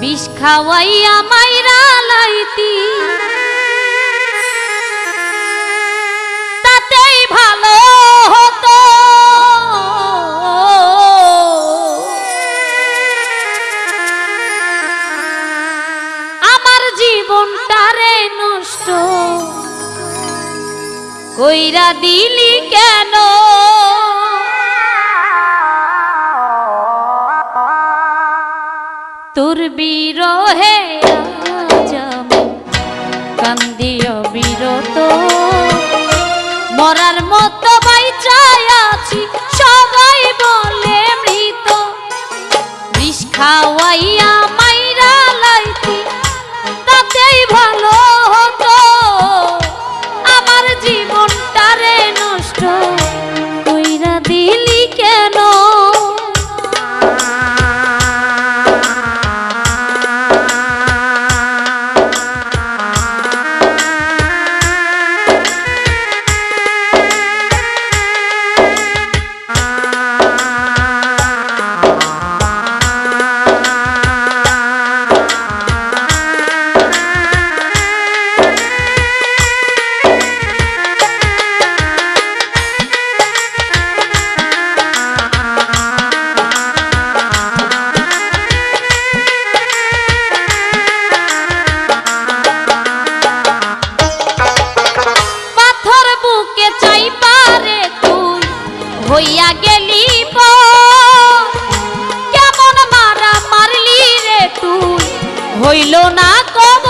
বিষ খাওয়াই আমায় মনটারে নষ্ট। কইরা দিলি কেন? তোর বিরহে কান্দিও বিরত। মরার মতো হইল না কব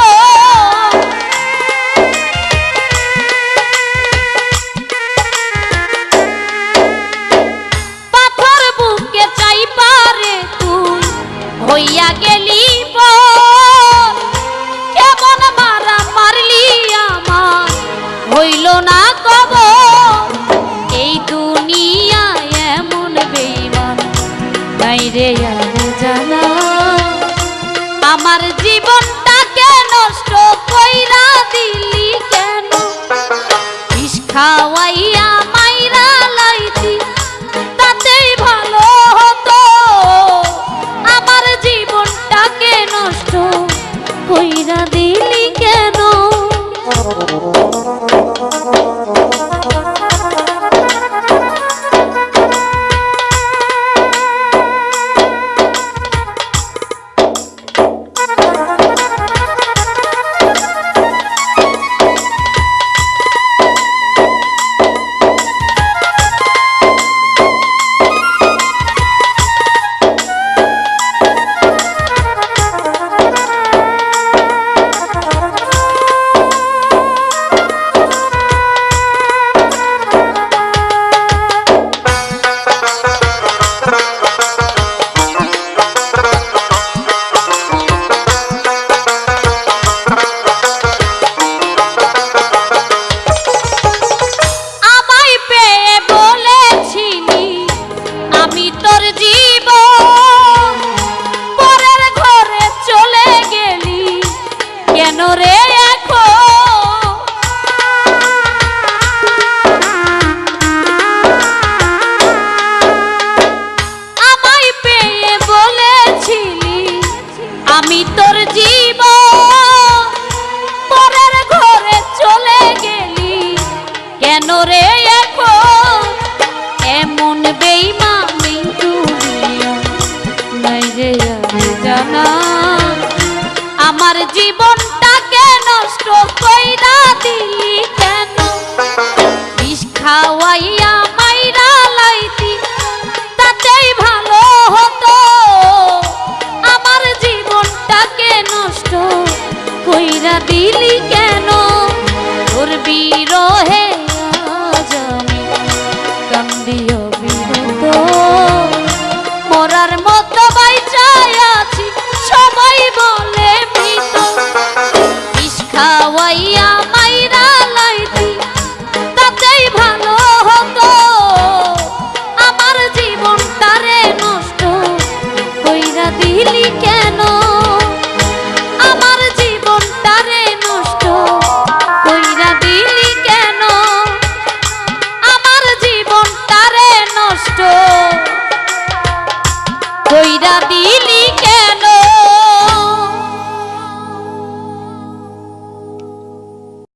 পাথর বুকে চাই পারে তুই, হইয়া গেলি কেমন মারা মারলি আমার, হইল না কব এই দুনিয়া এমন বেইমান, বাইরে রে আমার জীবনটাকে নষ্ট কইরা দিলি।